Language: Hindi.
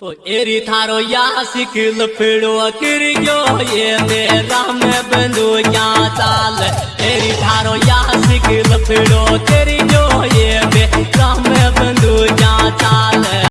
तो एरी थारो या सिकल फिड़ो कर गयो ये मेरा में बंदो या चाल। एरी थारो या सिकल फिड़ो कर गयो